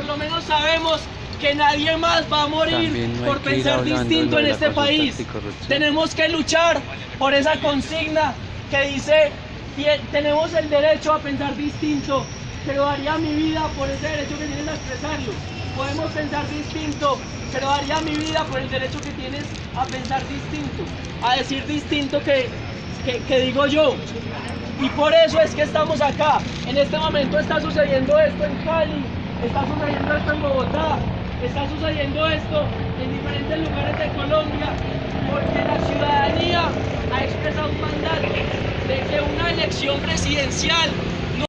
por lo menos sabemos que nadie más va a morir no por pensar distinto en este país. Tenemos que luchar por esa consigna que dice, "Tie- tenemos el derecho a pensar distinto, pero daría mi vida por ese derecho que tienes a expresarlo. Podemos pensar distinto, pero daría mi vida por el derecho que tienes a pensar distinto, a decir distinto que, que, que digo yo. Y por eso es que estamos acá. En este momento está sucediendo esto en Cali, está sucediendo esto en Bogotá, está sucediendo esto en diferentes lugares de Colombia, porque la ciudadanía ha expresado un mandato de que una elección presidencial